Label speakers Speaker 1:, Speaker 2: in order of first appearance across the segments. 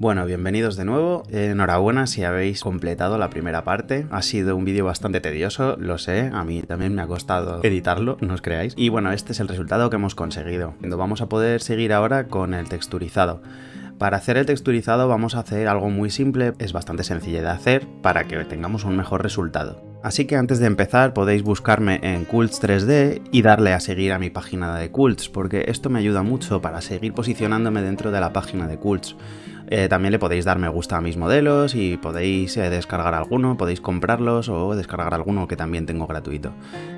Speaker 1: Bueno, bienvenidos de nuevo. Enhorabuena si habéis completado la primera parte. Ha sido un vídeo bastante tedioso, lo sé, a mí también me ha costado editarlo, no os creáis. Y bueno, este es el resultado que hemos conseguido. Vamos a poder seguir ahora con el texturizado. Para hacer el texturizado vamos a hacer algo muy simple, es bastante sencillo de hacer para que tengamos un mejor resultado. Así que antes de empezar podéis buscarme en Cults 3D y darle a seguir a mi página de Cults, porque esto me ayuda mucho para seguir posicionándome dentro de la página de Cults. Eh, también le podéis dar me gusta a mis modelos y podéis eh, descargar alguno, podéis comprarlos o descargar alguno que también tengo gratuito.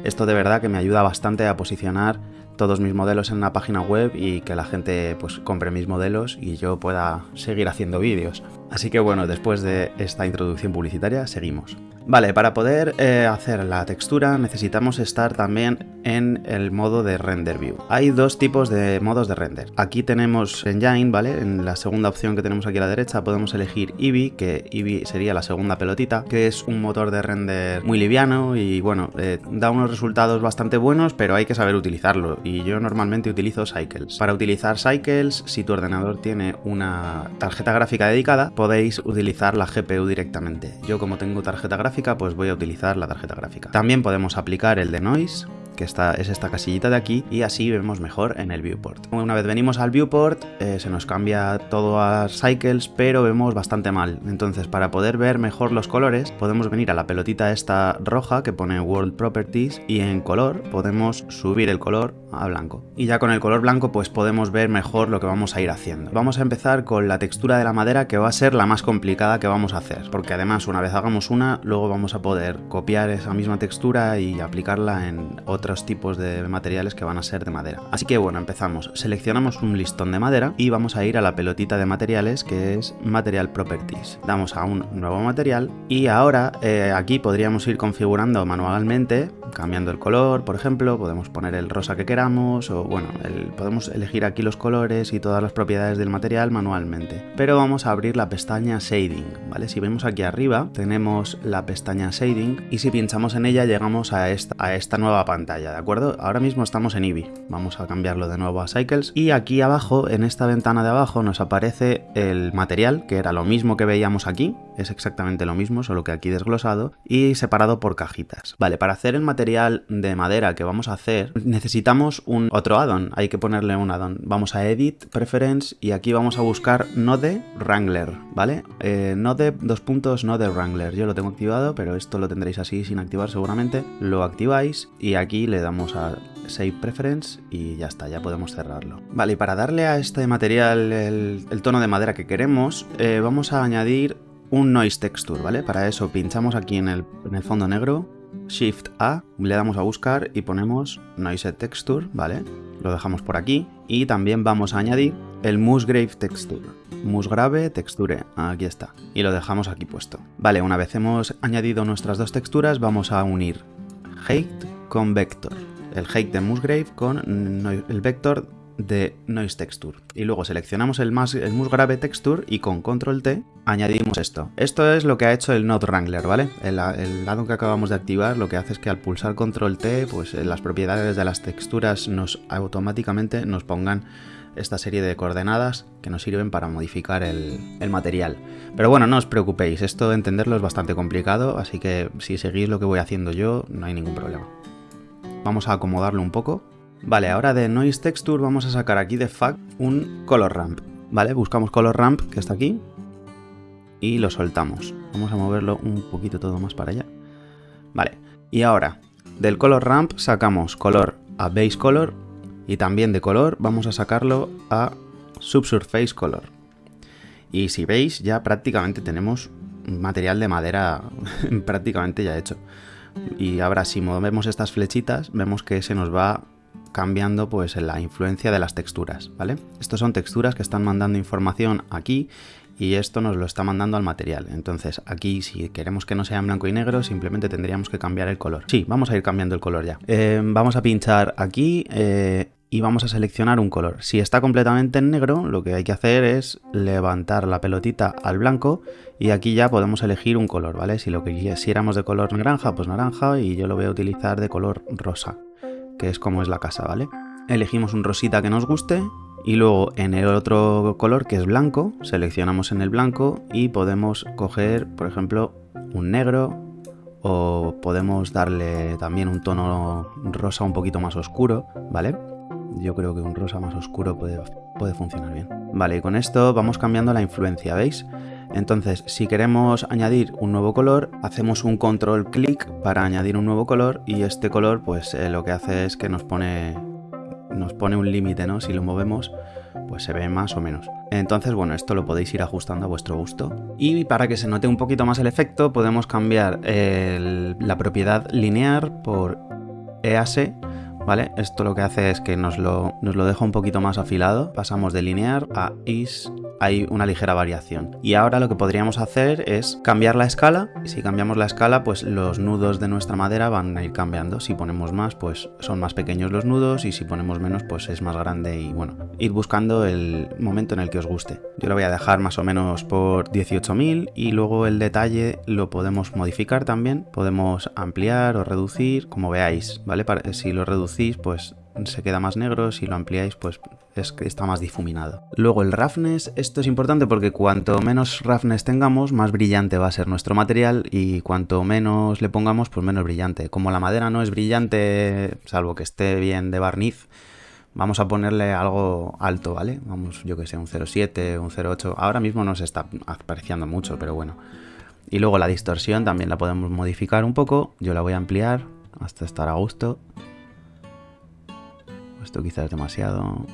Speaker 1: Esto de verdad que me ayuda bastante a posicionar todos mis modelos en la página web y que la gente pues compre mis modelos y yo pueda seguir haciendo vídeos. Así que bueno, después de esta introducción publicitaria, seguimos. Vale, para poder eh, hacer la textura necesitamos estar también en el modo de render view. Hay dos tipos de modos de render. Aquí tenemos Engine, ¿vale? En la segunda opción que tenemos aquí a la derecha podemos elegir Eevee, que Eevee sería la segunda pelotita, que es un motor de render muy liviano y bueno, eh, da unos resultados bastante buenos, pero hay que saber utilizarlo y yo normalmente utilizo Cycles. Para utilizar Cycles, si tu ordenador tiene una tarjeta gráfica dedicada, podéis utilizar la GPU directamente. Yo como tengo tarjeta gráfica pues voy a utilizar la tarjeta gráfica. También podemos aplicar el de Noise, que es esta casillita de aquí, y así vemos mejor en el viewport. Una vez venimos al viewport, eh, se nos cambia todo a cycles, pero vemos bastante mal. Entonces, para poder ver mejor los colores, podemos venir a la pelotita esta roja que pone World Properties, y en color podemos subir el color a blanco. Y ya con el color blanco pues podemos ver mejor lo que vamos a ir haciendo. Vamos a empezar con la textura de la madera que va a ser la más complicada que vamos a hacer, porque además una vez hagamos una, luego vamos a poder copiar esa misma textura y aplicarla en otra tipos de materiales que van a ser de madera. Así que bueno, empezamos. Seleccionamos un listón de madera y vamos a ir a la pelotita de materiales que es Material Properties. Damos a un nuevo material y ahora eh, aquí podríamos ir configurando manualmente, cambiando el color, por ejemplo, podemos poner el rosa que queramos o bueno, podemos elegir aquí los colores y todas las propiedades del material manualmente. Pero vamos a abrir la pestaña Shading, ¿vale? Si vemos aquí arriba tenemos la pestaña Shading y si pinchamos en ella llegamos a esta nueva pantalla. ¿De acuerdo? Ahora mismo estamos en Eevee, vamos a cambiarlo de nuevo a Cycles y aquí abajo, en esta ventana de abajo, nos aparece el material, que era lo mismo que veíamos aquí, es exactamente lo mismo, solo que aquí desglosado y separado por cajitas. Vale, para hacer el material de madera que vamos a hacer, necesitamos un otro addon, hay que ponerle un addon. Vamos a Edit, Preference y aquí vamos a buscar Node Wrangler, ¿vale? Eh, node, dos puntos, Node Wrangler, yo lo tengo activado, pero esto lo tendréis así sin activar seguramente. Lo activáis y aquí le damos a Save Preference y ya está, ya podemos cerrarlo. Vale, y para darle a este material el, tono de madera que queremos, eh, vamos a añadir un Noise Texture, ¿vale? Para eso pinchamos aquí en el, en el fondo negro, Shift A, le damos a buscar y ponemos Noise Texture, ¿vale? Lo dejamos por aquí y también vamos a añadir el Musgrave Texture. Musgrave Texture, aquí está. Y lo dejamos aquí puesto. Vale, una vez hemos añadido nuestras dos texturas, vamos a unir Height con Vector. El Height de Musgrave con el Vector de Noise Texture. Y luego seleccionamos el, más, el Musgrave Texture y con Control T añadimos esto. Esto es lo que ha hecho el Node Wrangler, ¿vale? El, lado que acabamos de activar lo que hace es que al pulsar Control T, pues eh, las propiedades de las texturas nos automáticamente nos pongan esta serie de coordenadas que nos sirven para modificar el, el, material. Pero bueno, no os preocupéis, esto de entenderlo es bastante complicado, así que si seguís lo que voy haciendo yo, no hay ningún problema. Vamos a acomodarlo un poco. Vale, ahora de Noise Texture vamos a sacar aquí de FAC un Color Ramp. Vale, buscamos Color Ramp, que está aquí, y lo soltamos. Vamos a moverlo un poquito todo más para allá. Vale, y ahora, del Color Ramp sacamos color a Base Color, y también de color vamos a sacarlo a Subsurface Color. Y si veis, ya prácticamente tenemos material de madera prácticamente ya hecho. Y ahora si movemos estas flechitas, vemos que se nos va cambiando pues la influencia de las texturas, ¿vale? Estos son texturas que están mandando información aquí y esto nos lo está mandando al material. Entonces aquí si queremos que no sea en blanco y negro simplemente tendríamos que cambiar el color. Sí, vamos a ir cambiando el color ya. Eh, vamos a pinchar aquí eh, y vamos a seleccionar un color. Si está completamente en negro, lo que hay que hacer es levantar la pelotita al blanco y aquí ya podemos elegir un color, ¿vale? Si lo quisiéramos de color naranja, pues naranja y yo lo voy a utilizar de color rosa, que es como es la casa, ¿vale? Elegimos un rosita que nos guste Y luego en el otro color que es blanco, seleccionamos en el blanco y podemos coger, por ejemplo, un negro o podemos darle también un tono rosa un poquito más oscuro, ¿vale? Yo creo que un rosa más oscuro puede, puede funcionar bien. Vale, y con esto vamos cambiando la influencia, ¿veis? Entonces, si queremos añadir un nuevo color, hacemos un control clic para añadir un nuevo color y este color pues eh, lo que hace es que nos pone, nos pone un límite, ¿no? Si lo movemos, pues se ve más o menos. Entonces, bueno, esto lo podéis ir ajustando a vuestro gusto. Y para que se note un poquito más el efecto, podemos cambiar la propiedad lineal por EAS ¿vale? Esto lo que hace es que nos lo, nos lo deja un poquito más afilado, pasamos de linear a is, hay una ligera variación. Y ahora lo que podríamos hacer es cambiar la escala, si cambiamos la escala pues los nudos de nuestra madera van a ir cambiando, si ponemos más pues son más pequeños los nudos y si ponemos menos pues es más grande y bueno, ir buscando el momento en el que os guste. Yo lo voy a dejar más o menos por 18.000 y luego el detalle lo podemos modificar también, podemos ampliar o reducir como veáis, ¿vale? Si lo reducimos pues se queda más negro, si lo ampliáis, pues es que está más difuminado. Luego el roughness, esto es importante porque cuanto menos roughness tengamos, más brillante va a ser nuestro material y cuanto menos le pongamos, pues menos brillante. Como la madera no es brillante, salvo que esté bien de barniz, vamos a ponerle algo alto, ¿vale? Vamos, yo que sé, un 0,7, un 0,8. Ahora mismo no se está apreciando mucho, pero bueno. Y luego la distorsión también la podemos modificar un poco. Yo la voy a ampliar hasta estar a gusto. Esto quizás es demasiado.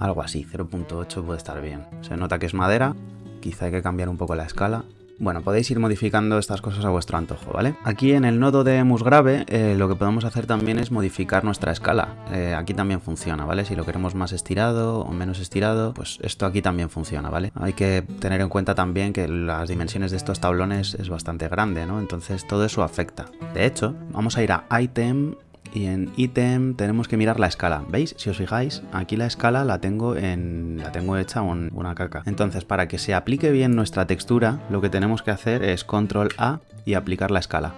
Speaker 1: Algo así, 0.8 puede estar bien. Se nota que es madera, quizá hay que cambiar un poco la escala. Bueno, podéis ir modificando estas cosas a vuestro antojo, ¿vale? Aquí en el nodo de musgrave eh, lo que podemos hacer también es modificar nuestra escala. Eh, aquí también funciona, ¿vale? Si lo queremos más estirado o menos estirado, pues esto aquí también funciona, ¿vale? Hay que tener en cuenta también que las dimensiones de estos tablones es bastante grande, ¿no? Entonces todo eso afecta. De hecho, vamos a ir a Item y en ítem tenemos que mirar la escala. ¿Veis? Si os fijáis, aquí la escala la tengo en la tengo hecha una caca. Entonces, para que se aplique bien nuestra textura, lo que tenemos que hacer es control A y aplicar la escala.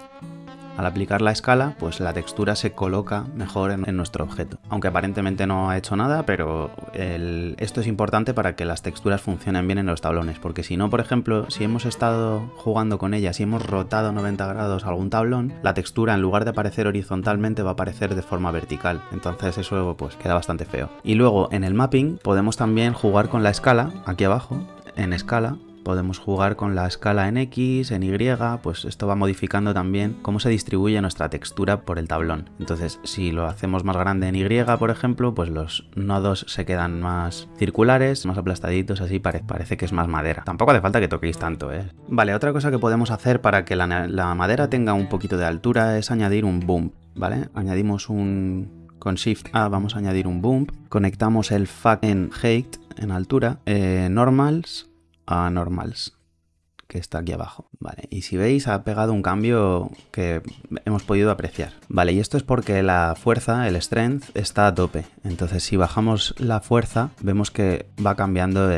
Speaker 1: Al aplicar la escala, pues la textura se coloca mejor en, nuestro objeto. Aunque aparentemente no ha hecho nada, pero esto es importante para que las texturas funcionen bien en los tablones. Porque si no, por ejemplo, si hemos estado jugando con ellas y hemos rotado 90 grados algún tablón, la textura en lugar de aparecer horizontalmente va a aparecer de forma vertical. Entonces eso pues queda bastante feo. Y luego en el mapping podemos también jugar con la escala, aquí abajo, en escala, Podemos jugar con la escala en X, en Y, pues esto va modificando también cómo se distribuye nuestra textura por el tablón. Entonces, si lo hacemos más grande en Y, por ejemplo, pues los nodos se quedan más circulares, más aplastaditos, así parece que es más madera. Tampoco hace falta que toquéis tanto, ¿eh? Vale, otra cosa que podemos hacer para que la, madera tenga un poquito de altura es añadir un bump, ¿vale? Añadimos un con Shift A vamos a añadir un bump, conectamos el FAC en Height en altura, eh, Normals a normals que está aquí abajo. Vale, y si veis ha pegado un cambio que hemos podido apreciar. Vale, y esto es porque la fuerza, el strength, está a tope. Entonces si bajamos la fuerza, vemos que va cambiando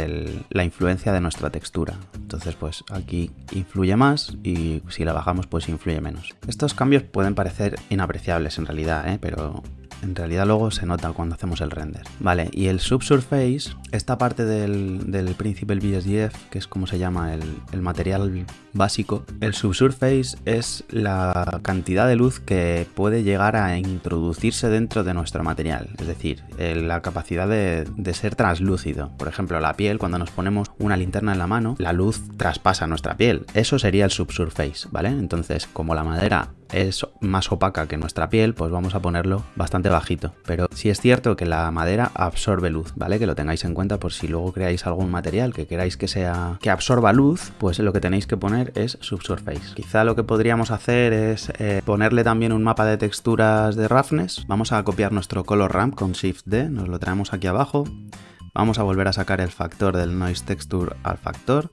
Speaker 1: la influencia de nuestra textura. Entonces pues aquí influye más y si la bajamos pues influye menos. Estos cambios pueden parecer inapreciables en realidad, ¿eh? pero en realidad luego se nota cuando hacemos el render. Vale, y el subsurface, esta parte del, del Principal BSDF, que es como se llama el, el material básico, el subsurface es la cantidad de luz que puede llegar a introducirse dentro de nuestro material, es decir, la capacidad de, de ser translúcido. Por ejemplo, la piel, cuando nos ponemos una linterna en la mano, la luz traspasa nuestra piel. Eso sería el subsurface, ¿vale? Entonces, como la madera es más opaca que nuestra piel, pues vamos a ponerlo bastante bajito. Pero sí es cierto que la madera absorbe luz, ¿vale? Que lo tengáis en cuenta por si luego creáis algún material que queráis que sea que absorba luz, pues lo que tenéis que poner es subsurface. Quizá lo que podríamos hacer es eh, ponerle también un mapa de texturas de roughness. Vamos a copiar nuestro color ramp con Shift D, nos lo traemos aquí abajo. Vamos a volver a sacar el factor del noise texture al factor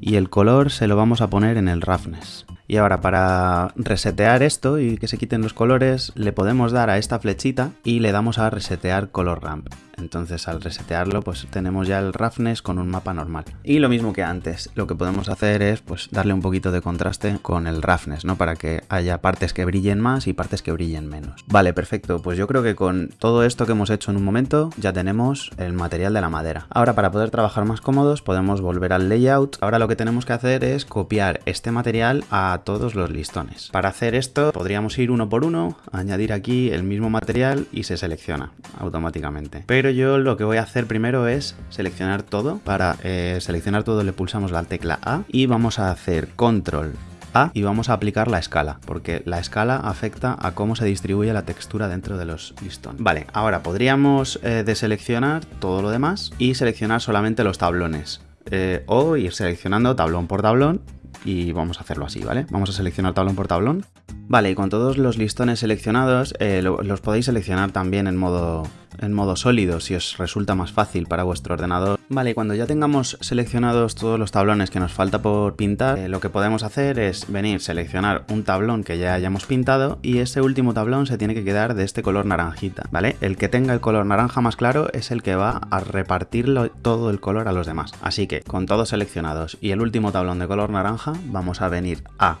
Speaker 1: y el color se lo vamos a poner en el roughness. Y ahora para resetear esto y que se quiten los colores, le podemos dar a esta flechita y le damos a resetear color ramp. Entonces al resetearlo pues tenemos ya el roughness con un mapa normal. Y lo mismo que antes, lo que podemos hacer es pues darle un poquito de contraste con el roughness, ¿no? Para que haya partes que brillen más y partes que brillen menos. Vale, perfecto. Pues yo creo que con todo esto que hemos hecho en un momento ya tenemos el material de la madera. Ahora para poder trabajar más cómodos podemos volver al layout. Ahora lo que tenemos que hacer es copiar este material a todos los listones. Para hacer esto podríamos ir uno por uno, añadir aquí el mismo material y se selecciona automáticamente. Pero yo lo que voy a hacer primero es seleccionar todo. Para eh, seleccionar todo le pulsamos la tecla A y vamos a hacer control a y vamos a aplicar la escala, porque la escala afecta a cómo se distribuye la textura dentro de los listones. Vale, ahora podríamos eh, deseleccionar todo lo demás y seleccionar solamente los tablones. Eh, o ir seleccionando tablón por tablón y vamos a hacerlo así, ¿vale? Vamos a seleccionar tablón por tablón. Vale, y con todos los listones seleccionados los podéis seleccionar también en modo, en modo sólido si os resulta más fácil para vuestro ordenador. Vale, cuando ya tengamos seleccionados todos los tablones que nos falta por pintar, eh, lo que podemos hacer es venir, seleccionar un tablón que ya hayamos pintado y ese último tablón se tiene que quedar de este color naranjita, ¿vale? El que tenga el color naranja más claro es el que va a repartirlo todo el color a los demás. Así que con todos seleccionados y el último tablón de color naranja, vamos a venir a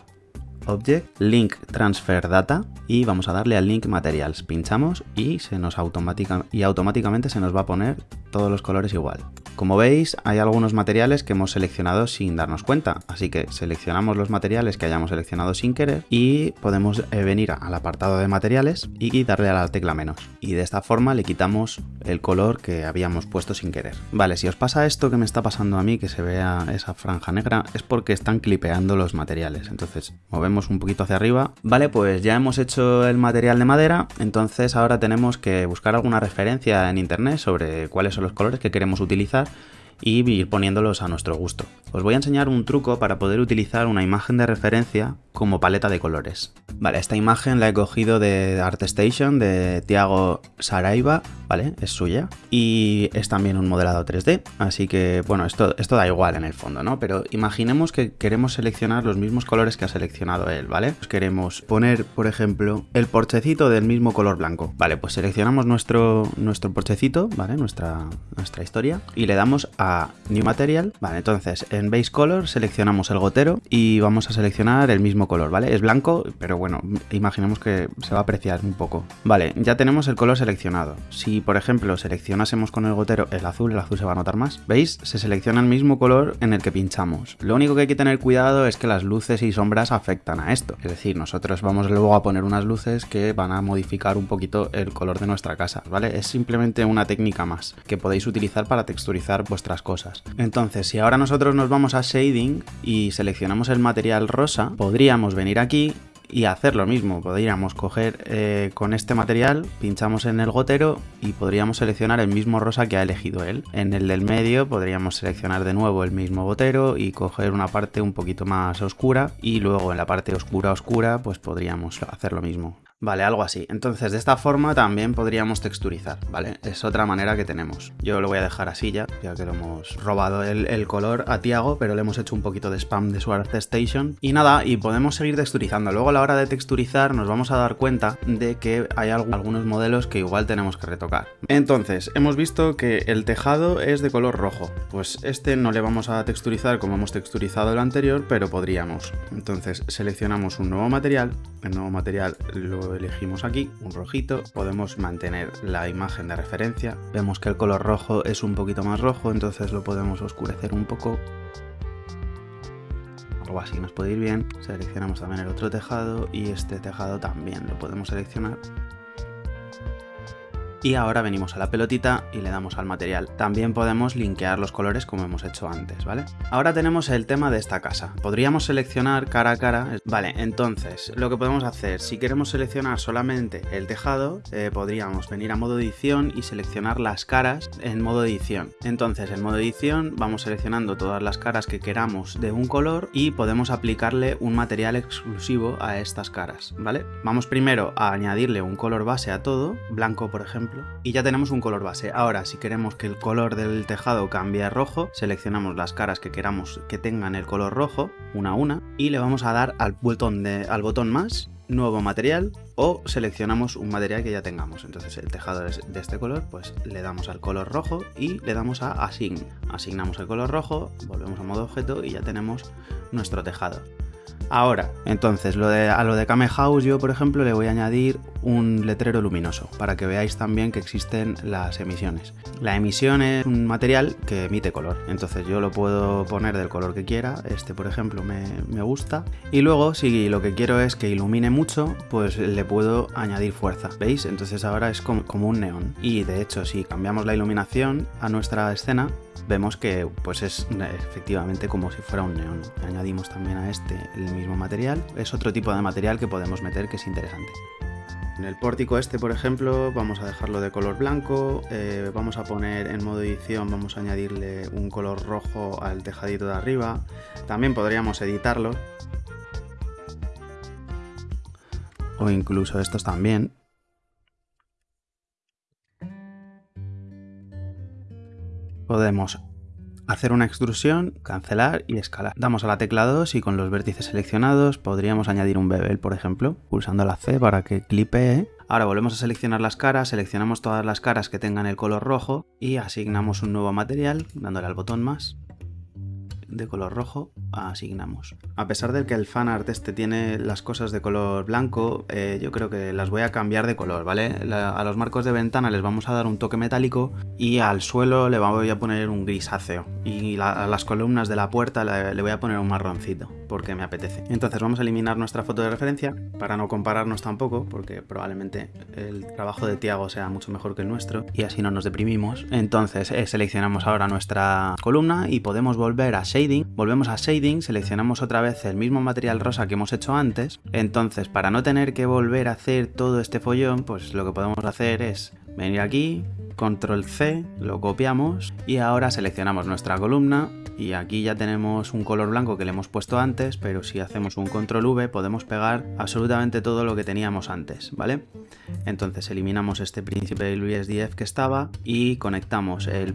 Speaker 1: Object, Link Transfer Data y vamos a darle al Link Materials. Pinchamos y, se nos automática, y automáticamente se nos va a poner todos los colores igual. Como veis, hay algunos materiales que hemos seleccionado sin darnos cuenta, así que seleccionamos los materiales que hayamos seleccionado sin querer y podemos eh, venir al apartado de materiales y darle a la tecla menos. Y de esta forma le quitamos el color que habíamos puesto sin querer. Vale, si os pasa esto que me está pasando a mí, que se vea esa franja negra, es porque están clipeando los materiales. Entonces, movemos un poquito hacia arriba. Vale, pues ya hemos hecho el material de madera, entonces ahora tenemos que buscar alguna referencia en internet sobre cuáles son los colores que queremos utilizar y ir poniéndolos a nuestro gusto. Os voy a enseñar un truco para poder utilizar una imagen de referencia como paleta de colores. Vale, esta imagen la he cogido de ArtStation de Tiago Saraiva, ¿vale? Es suya. Y es también un modelado 3D, así que, bueno, esto, esto da igual en el fondo, ¿no? Pero imaginemos que queremos seleccionar los mismos colores que ha seleccionado él, ¿vale? Pues queremos poner, por ejemplo, el porchecito del mismo color blanco. Vale, pues seleccionamos nuestro, nuestro porchecito, ¿vale? Nuestra, nuestra historia y le damos a New Material. Vale, entonces en Base Color seleccionamos el gotero y vamos a seleccionar el mismo color, ¿vale? Es blanco, pero bueno, imaginemos que se va a apreciar un poco. Vale, ya tenemos el color seleccionado. Si, por ejemplo, seleccionásemos con el gotero el azul, el azul se va a notar más. ¿Veis? Se selecciona el mismo color en el que pinchamos. Lo único que hay que tener cuidado es que las luces y sombras afectan a esto. Es decir, nosotros vamos luego a poner unas luces que van a modificar un poquito el color de nuestra casa, ¿vale? Es simplemente una técnica más que podéis utilizar para texturizar vuestras cosas. Entonces, si ahora nosotros nos vamos a Shading y seleccionamos el material rosa, podríamos venir aquí y hacer lo mismo. Podríamos coger eh, con este material, pinchamos en el gotero y podríamos seleccionar el mismo rosa que ha elegido él. En el del medio podríamos seleccionar de nuevo el mismo gotero y coger una parte un poquito más oscura y luego en la parte oscura oscura pues podríamos hacer lo mismo. Vale, algo así. Entonces, de esta forma también podríamos texturizar, ¿vale? Es otra manera que tenemos. Yo lo voy a dejar así ya, ya que lo hemos robado el, color a Tiago, pero le hemos hecho un poquito de spam de su ArtStation. Y nada, y podemos seguir texturizando. Luego a la hora de texturizar nos vamos a dar cuenta de que hay algunos modelos que igual tenemos que retocar. Entonces, hemos visto que el tejado es de color rojo. Pues este no le vamos a texturizar como hemos texturizado el anterior, pero podríamos. Entonces, seleccionamos un nuevo material. El nuevo material lo elegimos aquí, un rojito, podemos mantener la imagen de referencia. Vemos que el color rojo es un poquito más rojo, entonces lo podemos oscurecer un poco. Algo así nos puede ir bien. Seleccionamos también el otro tejado y este tejado también lo podemos seleccionar y ahora venimos a la pelotita y le damos al material. También podemos linkear los colores como hemos hecho antes, ¿vale? Ahora tenemos el tema de esta casa. Podríamos seleccionar cara a cara. Vale, entonces, lo que podemos hacer, si queremos seleccionar solamente el tejado, eh, podríamos venir a modo edición y seleccionar las caras en modo edición. Entonces, en modo edición vamos seleccionando todas las caras que queramos de un color y podemos aplicarle un material exclusivo a estas caras, ¿vale? Vamos primero a añadirle un color base a todo, blanco por ejemplo, y ya tenemos un color base. Ahora, si queremos que el color del tejado cambie a rojo, seleccionamos las caras que queramos que tengan el color rojo, una a una, y le vamos a dar al botón, de, al botón más nuevo material o seleccionamos un material que ya tengamos. Entonces el tejado es de este color, pues le damos al color rojo y le damos a Assign. Asignamos el color rojo, volvemos a modo objeto y ya tenemos nuestro tejado. Ahora, entonces, lo de, a lo de Kame House yo, por ejemplo, le voy a añadir un letrero luminoso para que veáis también que existen las emisiones. La emisión es un material que emite color, entonces yo lo puedo poner del color que quiera, este por ejemplo me, me gusta, y luego si lo que quiero es que ilumine mucho, pues le puedo añadir fuerza, ¿veis? Entonces ahora es como, como un neón, y de hecho si cambiamos la iluminación a nuestra escena, vemos que pues es efectivamente como si fuera un neón. Añadimos también a este el mismo material, es otro tipo de material que podemos meter que es interesante. En el pórtico este, por ejemplo, vamos a dejarlo de color blanco, eh, vamos a poner en modo edición, vamos a añadirle un color rojo al tejadito de arriba, también podríamos editarlo, o incluso estos también, podemos hacer una extrusión, cancelar y escalar. Damos a la tecla 2 y con los vértices seleccionados podríamos añadir un bevel, por ejemplo, pulsando la C para que clipee. Ahora volvemos a seleccionar las caras, seleccionamos todas las caras que tengan el color rojo y asignamos un nuevo material dándole al botón más de color rojo asignamos. A pesar de que el fanart este tiene las cosas de color blanco, eh, yo creo que las voy a cambiar de color, ¿vale? a los marcos de ventana les vamos a dar un toque metálico y al suelo le voy a poner un grisáceo y a las columnas de la puerta le voy a poner un marroncito porque me apetece. Entonces vamos a eliminar nuestra foto de referencia para no compararnos tampoco, porque probablemente el trabajo de Tiago sea mucho mejor que el nuestro y así no nos deprimimos. Entonces eh, seleccionamos ahora nuestra columna y podemos volver a Volvemos a Shading, seleccionamos otra vez el mismo material rosa que hemos hecho antes. Entonces para no tener que volver a hacer todo este follón, pues lo que podemos hacer es venir aquí, control C, lo copiamos y ahora seleccionamos nuestra columna y aquí ya tenemos un color blanco que le hemos puesto antes, pero si hacemos un control V podemos pegar absolutamente todo lo que teníamos antes, ¿vale? Entonces eliminamos este príncipe del BSDF que estaba y conectamos el,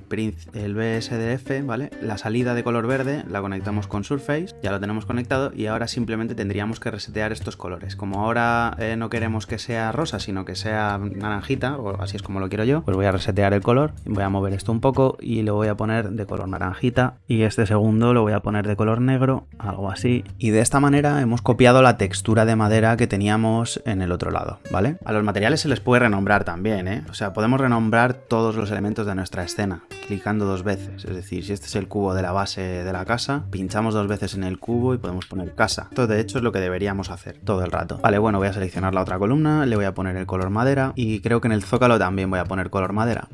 Speaker 1: el BSDF, ¿vale? La salida de color verde la conectamos con Surface, ya lo tenemos conectado y ahora simplemente tendríamos que resetear estos colores. Como ahora eh, no queremos que sea rosa, sino que sea naranjita, o así es como lo quiero yo, pues voy a resetear el color, voy a mover esto un poco y lo voy a poner de color naranjita y segundo lo voy a poner de color negro, algo así. Y de esta manera hemos copiado la textura de madera que teníamos en el otro lado, ¿vale? A los materiales se les puede renombrar también, ¿eh? O sea, podemos renombrar todos los elementos de nuestra escena, clicando dos veces. Es decir, si este es el cubo de la base de la casa, pinchamos dos veces en el cubo y podemos poner casa. Esto de hecho es lo que deberíamos hacer todo el rato. Vale, bueno, voy a seleccionar la otra columna, le voy a poner el color madera y creo que en el zócalo también voy a poner color madera.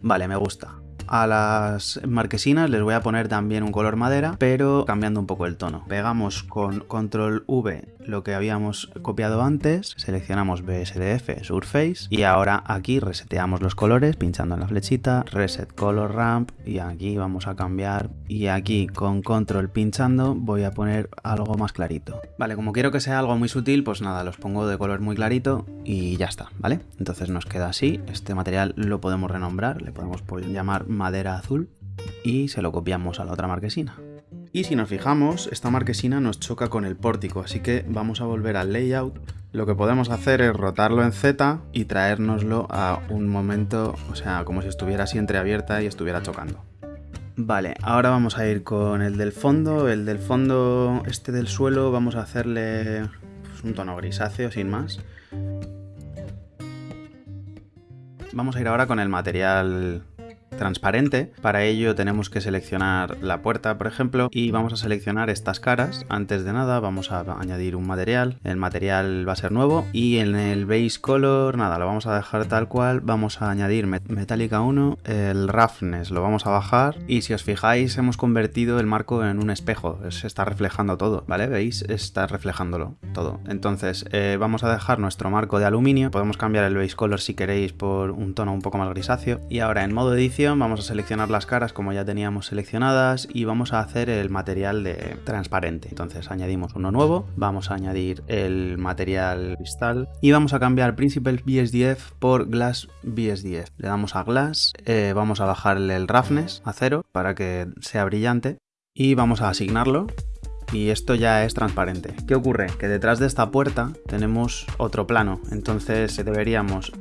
Speaker 1: Vale, me gusta. A las marquesinas les voy a poner también un color madera, pero cambiando un poco el tono. Pegamos con control V lo que habíamos copiado antes, seleccionamos BSDF Surface y ahora aquí reseteamos los colores pinchando en la flechita, Reset Color Ramp y aquí vamos a cambiar y aquí con control pinchando voy a poner algo más clarito. Vale, como quiero que sea algo muy sutil, pues nada, los pongo de color muy clarito y ya está, ¿vale? Entonces nos queda así, este material lo podemos renombrar, le podemos llamar madera azul y se lo copiamos a la otra marquesina. Y si nos fijamos, esta marquesina nos choca con el pórtico, así que vamos a volver al layout. Lo que podemos hacer es rotarlo en Z y traérnoslo a un momento, o sea, como si estuviera así entreabierta y estuviera chocando. Vale, ahora vamos a ir con el del fondo. El del fondo, este del suelo, vamos a hacerle pues, un tono grisáceo, sin más. Vamos a ir ahora con el material transparente. Para ello tenemos que seleccionar la puerta, por ejemplo, y vamos a seleccionar estas caras. Antes de nada vamos a añadir un material. El material va a ser nuevo y en el base color, nada, lo vamos a dejar tal cual. Vamos a añadir metálica 1, el roughness lo vamos a bajar y si os fijáis hemos convertido el marco en un espejo. Se está reflejando todo, ¿vale? ¿Veis? Está reflejándolo todo. Entonces eh, vamos a dejar nuestro marco de aluminio. Podemos cambiar el base color si queréis por un tono un poco más grisáceo. Y ahora en modo edición vamos a seleccionar las caras como ya teníamos seleccionadas y vamos a hacer el material de transparente. Entonces añadimos uno nuevo, vamos a añadir el material cristal y vamos a cambiar Principal BSDF por Glass BSDF. Le damos a Glass, eh, vamos a bajarle el roughness a cero para que sea brillante y vamos a asignarlo y esto ya es transparente. ¿Qué ocurre? Que detrás de esta puerta tenemos otro plano, entonces deberíamos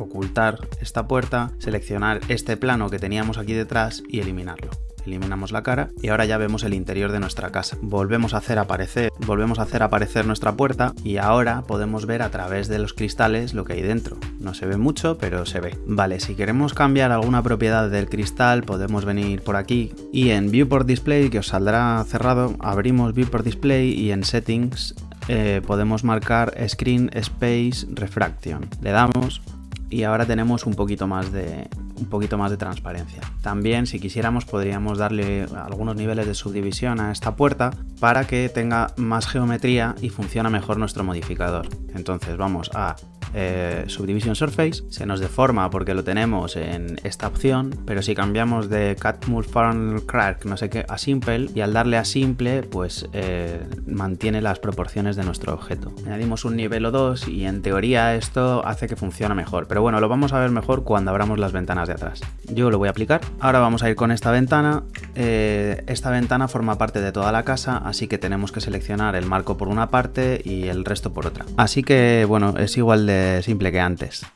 Speaker 1: ocultar esta puerta, seleccionar este plano que teníamos aquí detrás y eliminarlo eliminamos la cara y ahora ya vemos el interior de nuestra casa. Volvemos a hacer aparecer, volvemos a hacer aparecer nuestra puerta y ahora podemos ver a través de los cristales lo que hay dentro. No se ve mucho, pero se ve. Vale, si queremos cambiar alguna propiedad del cristal, podemos venir por aquí y en Viewport Display, que os saldrá cerrado, abrimos Viewport Display y en Settings eh, podemos marcar Screen Space Refraction. Le damos y ahora tenemos un poquito más de, un poquito más de transparencia. También si quisiéramos podríamos darle algunos niveles de subdivisión a esta puerta para que tenga más geometría y funcione mejor nuestro modificador. Entonces vamos a eh, Subdivision Surface, se nos deforma porque lo tenemos en esta opción, pero si cambiamos de Cut Multiform Crack no sé qué a Simple y al darle a Simple pues eh, mantiene las proporciones de nuestro objeto. Añadimos un nivel o dos y en teoría esto hace que funcione mejor, pero bueno, lo vamos a ver mejor cuando abramos las ventanas de atrás. Yo lo voy a aplicar. Ahora vamos a ir con esta ventana. Eh, esta ventana forma parte de toda la casa, así que tenemos que seleccionar el marco por una parte y el resto por otra. Así que bueno, es igual de simple que antes.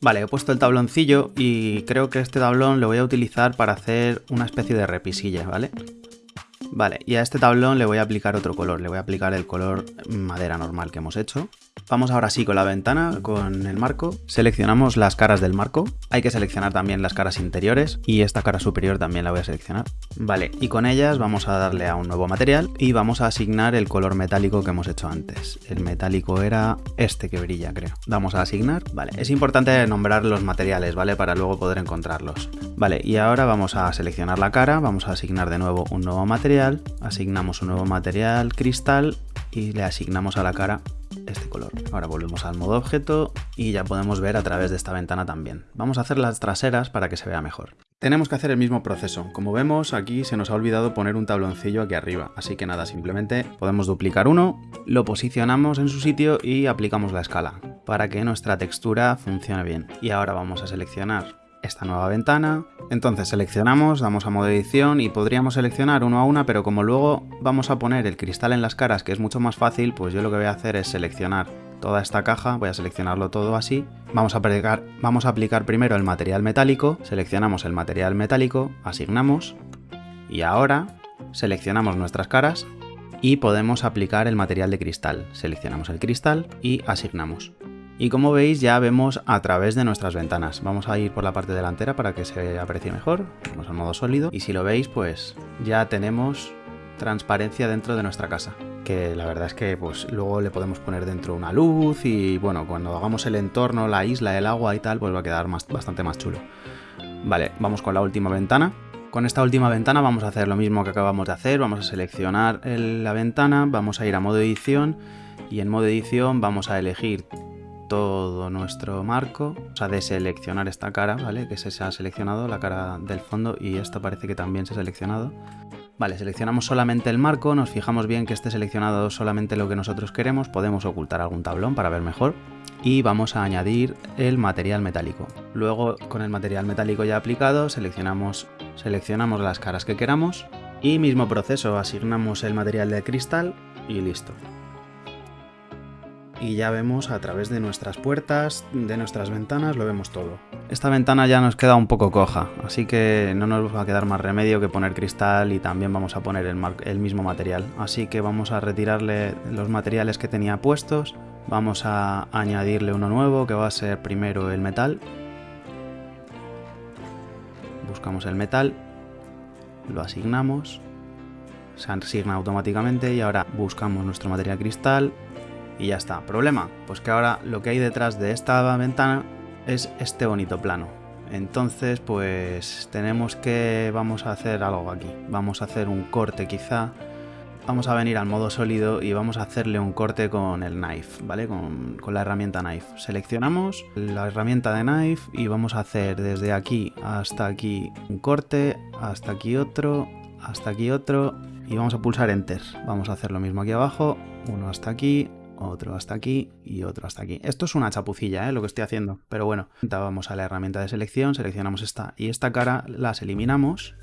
Speaker 1: Vale, he puesto el tabloncillo y creo que este tablón lo voy a utilizar para hacer una especie de repisilla, ¿vale? Vale, y a este tablón le voy a aplicar otro color, le voy a aplicar el color madera normal que hemos hecho. Vamos ahora sí con la ventana, con el marco. Seleccionamos las caras del marco. Hay que seleccionar también las caras interiores y esta cara superior también la voy a seleccionar. Vale, y con ellas vamos a darle a un nuevo material y vamos a asignar el color metálico que hemos hecho antes. El metálico era este que brilla, creo. Vamos a asignar. Vale, es importante nombrar los materiales, ¿vale? Para luego poder encontrarlos. Vale, y ahora vamos a seleccionar la cara, vamos a asignar de nuevo un nuevo material, asignamos un nuevo material cristal y le asignamos a la cara este color. Ahora volvemos al modo objeto y ya podemos ver a través de esta ventana también. Vamos a hacer las traseras para que se vea mejor. Tenemos que hacer el mismo proceso. Como vemos, aquí se nos ha olvidado poner un tabloncillo aquí arriba. Así que nada, simplemente podemos duplicar uno, lo posicionamos en su sitio y aplicamos la escala para que nuestra textura funcione bien. Y ahora vamos a seleccionar esta nueva ventana. Entonces seleccionamos, damos a modo edición y podríamos seleccionar uno a una, pero como luego vamos a poner el cristal en las caras, que es mucho más fácil, pues yo lo que voy a hacer es seleccionar toda esta caja, voy a seleccionarlo todo así. Vamos a, aplicar, vamos a aplicar primero el material metálico, seleccionamos el material metálico, asignamos y ahora seleccionamos nuestras caras y podemos aplicar el material de cristal. Seleccionamos el cristal y asignamos. Y como veis ya vemos a través de nuestras ventanas. Vamos a ir por la parte delantera para que se aprecie mejor. Vamos al modo sólido. Y si lo veis pues ya tenemos transparencia dentro de nuestra casa. Que la verdad es que pues luego le podemos poner dentro una luz y bueno, cuando hagamos el entorno, la isla, el agua y tal, pues va a quedar más, bastante más chulo. Vale, vamos con la última ventana. Con esta última ventana vamos a hacer lo mismo que acabamos de hacer, vamos a seleccionar la ventana, vamos a ir a modo edición y en modo edición vamos a elegir todo nuestro marco, o sea, deseleccionar esta cara, ¿vale? Que se ha seleccionado, la cara del fondo, y esta parece que también se ha seleccionado. Vale, seleccionamos solamente el marco, nos fijamos bien que esté seleccionado solamente lo que nosotros queremos, podemos ocultar algún tablón para ver mejor y vamos a añadir el material metálico. Luego con el material metálico ya aplicado seleccionamos, seleccionamos las caras que queramos y mismo proceso, asignamos el material de cristal y listo y ya vemos a través de nuestras puertas, de nuestras ventanas, lo vemos todo. Esta ventana ya nos queda un poco coja, así que no nos va a quedar más remedio que poner cristal y también vamos a poner el, mismo material. Así que vamos a retirarle los materiales que tenía puestos, vamos a añadirle uno nuevo que va a ser primero el metal. Buscamos el metal, lo asignamos, se asigna automáticamente y ahora buscamos nuestro material cristal, y ya está. ¿Problema? Pues que ahora lo que hay detrás de esta ventana es este bonito plano. Entonces, pues tenemos que... vamos a hacer algo aquí. Vamos a hacer un corte quizá. Vamos a venir al modo sólido y vamos a hacerle un corte con el knife, ¿vale? Con, con la herramienta knife. Seleccionamos la herramienta de knife y vamos a hacer desde aquí hasta aquí un corte, hasta aquí otro, hasta aquí otro y vamos a pulsar enter. Vamos a hacer lo mismo aquí abajo, uno hasta aquí, otro hasta aquí y otro hasta aquí. Esto es una chapucilla, ¿eh? lo que estoy haciendo, pero bueno. Vamos a la herramienta de selección, seleccionamos esta y esta cara, las eliminamos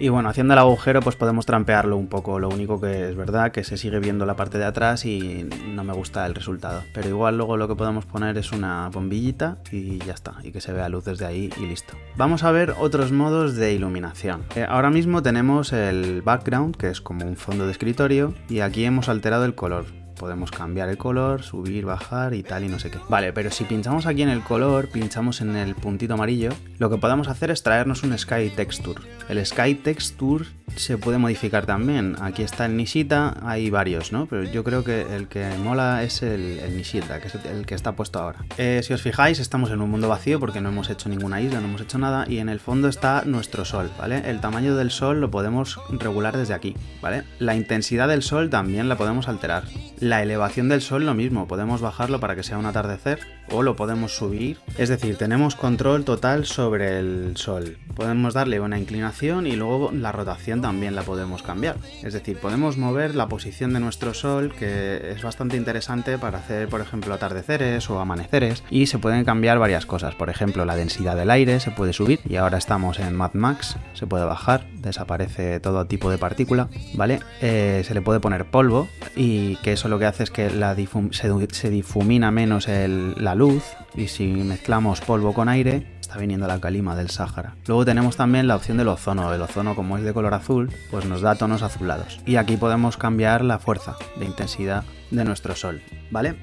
Speaker 1: Y bueno, haciendo el agujero pues podemos trampearlo un poco, lo único que es verdad que se sigue viendo la parte de atrás y no me gusta el resultado. Pero igual luego lo que podemos poner es una bombillita y ya está, y que se vea luz desde ahí y listo. Vamos a ver otros modos de iluminación. Eh, ahora mismo tenemos el background, que es como un fondo de escritorio, y aquí hemos alterado el color podemos cambiar el color, subir, bajar y tal y no sé qué. Vale, pero si pinchamos aquí en el color, pinchamos en el puntito amarillo, lo que podemos hacer es traernos un Sky Texture. El Sky Texture se puede modificar también. Aquí está el Nishita, hay varios, ¿no? Pero yo creo que el que mola es el, Nishita, que es el que está puesto ahora. Eh, si os fijáis, estamos en un mundo vacío porque no hemos hecho ninguna isla, no hemos hecho nada y en el fondo está nuestro sol, ¿vale? El tamaño del sol lo podemos regular desde aquí, ¿vale? La intensidad del sol también la podemos alterar. La elevación del sol lo mismo, podemos bajarlo para que sea un atardecer o lo podemos subir. Es decir, tenemos control total sobre el sol. Podemos darle una inclinación y luego la rotación también la podemos cambiar. Es decir, podemos mover la posición de nuestro sol, que es bastante interesante para hacer, por ejemplo, atardeceres o amaneceres. Y se pueden cambiar varias cosas. Por ejemplo, la densidad del aire se puede subir y ahora estamos en Mad Max, se puede bajar, desaparece todo tipo de partícula, ¿vale? Eh, se le puede poner polvo y que eso lo que hace es que la se, difumina menos la luz y si mezclamos polvo con aire está viniendo la calima del Sáhara. Luego tenemos también la opción del ozono. El ozono como es de color azul, pues nos da tonos azulados. Y aquí podemos cambiar la fuerza de intensidad de nuestro sol, ¿vale?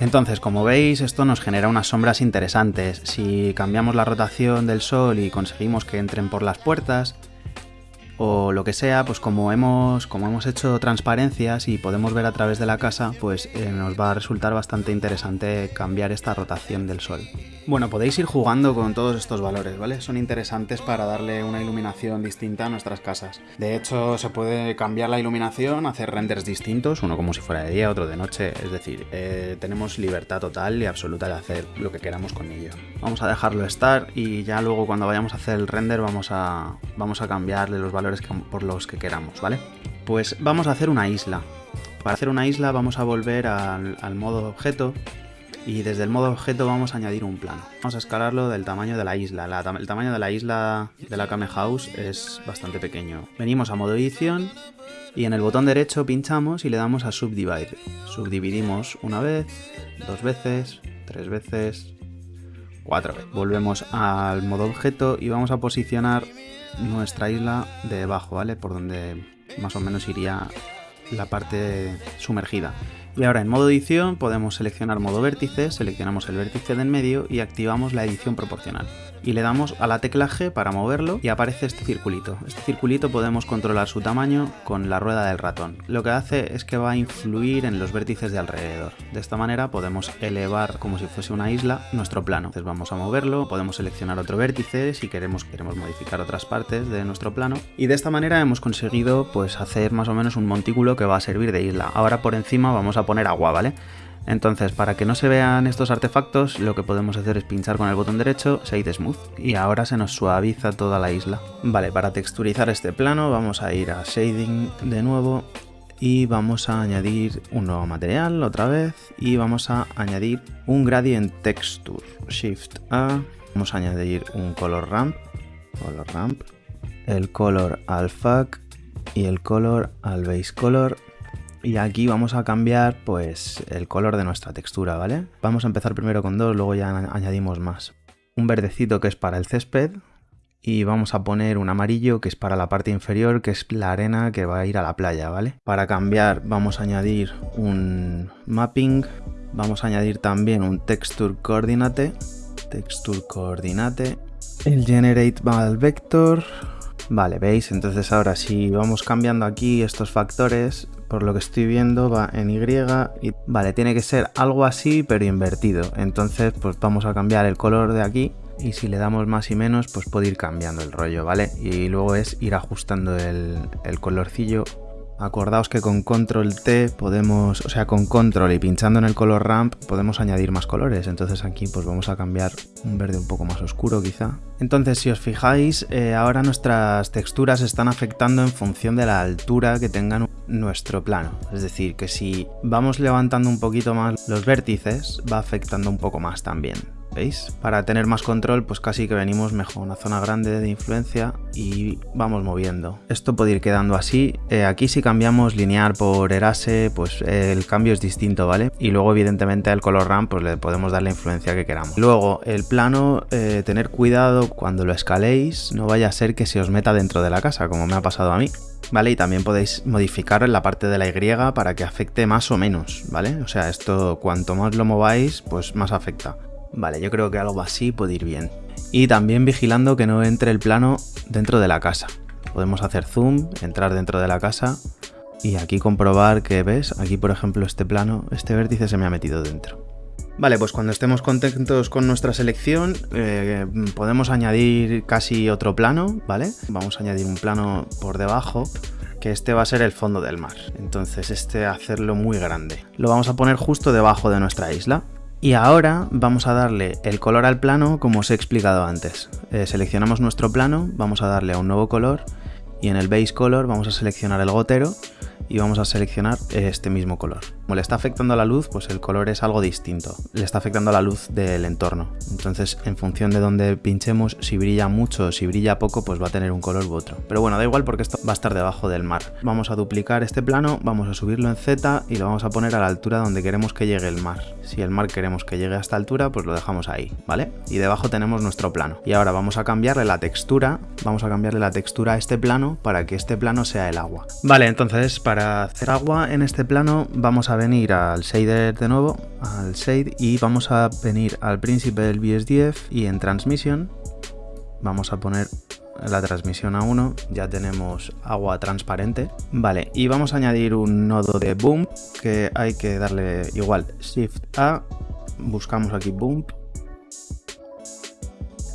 Speaker 1: Entonces, como veis, esto nos genera unas sombras interesantes. Si cambiamos la rotación del sol y conseguimos que entren por las puertas, o lo que sea, pues como hemos, como hemos hecho transparencias y podemos ver a través de la casa, pues eh, nos va a resultar bastante interesante cambiar esta rotación del sol. Bueno, podéis ir jugando con todos estos valores, ¿vale? Son interesantes para darle una iluminación distinta a nuestras casas. De hecho, se puede cambiar la iluminación, hacer renders distintos, uno como si fuera de día, otro de noche, es decir, eh, tenemos libertad total y absoluta de hacer lo que queramos con ello. Vamos a dejarlo estar y ya luego cuando vayamos a hacer el render vamos a, vamos a cambiarle los valores por los que queramos, ¿vale? Pues vamos a hacer una isla. Para hacer una isla vamos a volver al, modo objeto y desde el modo objeto vamos a añadir un plano. Vamos a escalarlo del tamaño de la isla. el tamaño de la isla de la Kame House es bastante pequeño. Venimos a modo edición y en el botón derecho pinchamos y le damos a Subdivide. Subdividimos una vez, dos veces, tres veces, cuatro veces. Volvemos al modo objeto y vamos a posicionar nuestra isla debajo, ¿vale? Por donde más o menos iría la parte sumergida. Y ahora en modo edición podemos seleccionar modo vértice, seleccionamos el vértice del medio y activamos la edición proporcional y le damos a la tecla G para moverlo y aparece este circulito. Este circulito podemos controlar su tamaño con la rueda del ratón. Lo que hace es que va a influir en los vértices de alrededor. De esta manera podemos elevar como si fuese una isla nuestro plano. Entonces vamos a moverlo, podemos seleccionar otro vértice si queremos, queremos modificar otras partes de nuestro plano y de esta manera hemos conseguido pues hacer más o menos un montículo que va a servir de isla. Ahora por encima vamos a poner agua, ¿vale? Entonces, para que no se vean estos artefactos, lo que podemos hacer es pinchar con el botón derecho Shade Smooth y ahora se nos suaviza toda la isla. Vale, para texturizar este plano vamos a ir a Shading de nuevo y vamos a añadir un nuevo material otra vez y vamos a añadir un Gradient Texture. Shift A, vamos a añadir un Color Ramp, Color Ramp, el Color al FAC y el Color al Base Color y aquí vamos a cambiar pues el color de nuestra textura, ¿vale? Vamos a empezar primero con dos, luego ya añadimos más. Un verdecito que es para el césped y vamos a poner un amarillo que es para la parte inferior, que es la arena que va a ir a la playa, ¿vale? Para cambiar vamos a añadir un mapping, vamos a añadir también un texture coordinate, texture coordinate, el generate val vector, Vale, veis, entonces ahora si vamos cambiando aquí estos factores, por lo que estoy viendo va en Y y vale, tiene que ser algo así pero invertido. Entonces pues vamos a cambiar el color de aquí y si le damos más y menos pues puede ir cambiando el rollo, ¿vale? Y luego es ir ajustando el, el colorcillo Acordaos que con control T podemos, o sea, con control y pinchando en el color ramp podemos añadir más colores. Entonces aquí pues vamos a cambiar un verde un poco más oscuro quizá. Entonces si os fijáis, eh, ahora nuestras texturas están afectando en función de la altura que tengan nuestro plano. Es decir, que si vamos levantando un poquito más los vértices, va afectando un poco más también. ¿Veis? Para tener más control, pues casi que venimos mejor una zona grande de influencia y vamos moviendo. Esto puede ir quedando así. Eh, aquí si cambiamos lineal por erase, pues eh, el cambio es distinto, ¿vale? Y luego evidentemente al color RAM pues le podemos dar la influencia que queramos. Luego el plano, eh, tener cuidado cuando lo escaléis, no vaya a ser que se os meta dentro de la casa, como me ha pasado a mí. ¿vale? Y también podéis modificar la parte de la Y para que afecte más o menos, ¿vale? O sea, esto cuanto más lo mováis, pues más afecta. Vale, yo creo que algo así puede ir bien. Y también vigilando que no entre el plano dentro de la casa. Podemos hacer zoom, entrar dentro de la casa y aquí comprobar que, ¿ves? Aquí, por ejemplo, este plano, este vértice se me ha metido dentro. Vale, pues cuando estemos contentos con nuestra selección, eh, podemos añadir casi otro plano, ¿vale? Vamos a añadir un plano por debajo, que este va a ser el fondo del mar. Entonces este hacerlo muy grande. Lo vamos a poner justo debajo de nuestra isla. Y ahora vamos a darle el color al plano como os he explicado antes. Eh, seleccionamos nuestro plano, vamos a darle a un nuevo color y en el base color vamos a seleccionar el gotero y vamos a seleccionar este mismo color. Como le está afectando a la luz, pues el color es algo distinto. Le está afectando a la luz del entorno. Entonces, en función de donde pinchemos, si brilla mucho o si brilla poco, pues va a tener un color u otro. Pero bueno, da igual porque esto va a estar debajo del mar. Vamos a duplicar este plano, vamos a subirlo en Z y lo vamos a poner a la altura donde queremos que llegue el mar. Si el mar queremos que llegue a esta altura, pues lo dejamos ahí, ¿vale? Y debajo tenemos nuestro plano. Y ahora vamos a cambiarle la textura, vamos a cambiarle la textura a este plano para que este plano sea el agua. Vale, entonces para para hacer agua en este plano vamos a venir al shader de nuevo, al shade y vamos a venir al principal BSDF y en transmisión vamos a poner la transmisión a 1, ya tenemos agua transparente. Vale, y vamos a añadir un nodo de boom que hay que darle igual Shift A, buscamos aquí boom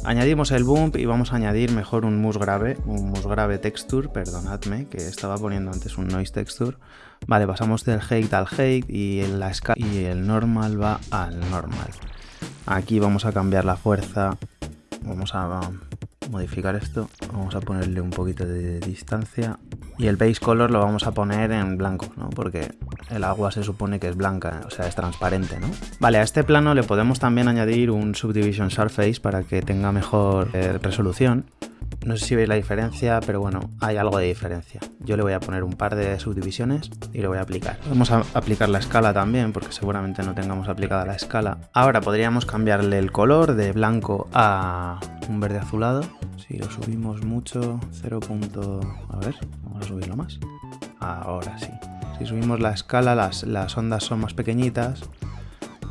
Speaker 1: Añadimos el bump y vamos a añadir mejor un musgrave, un musgrave texture, perdonadme, que estaba poniendo antes un noise texture. Vale, pasamos del height al height y el, la y el normal va al normal. Aquí vamos a cambiar la fuerza, vamos a modificar esto, vamos a ponerle un poquito de distancia y el base color lo vamos a poner en blanco, ¿no? Porque el agua se supone que es blanca, o sea, es transparente, ¿no? Vale, a este plano le podemos también añadir un Subdivision Surface para que tenga mejor eh, resolución. No sé si veis la diferencia, pero bueno, hay algo de diferencia. Yo le voy a poner un par de subdivisiones y lo voy a aplicar. Vamos a aplicar la escala también, porque seguramente no tengamos aplicada la escala. Ahora podríamos cambiarle el color de blanco a un verde azulado. Si lo subimos mucho, 0. A ver, vamos a subirlo más. Ahora sí. Si subimos la escala, las, las ondas son más pequeñitas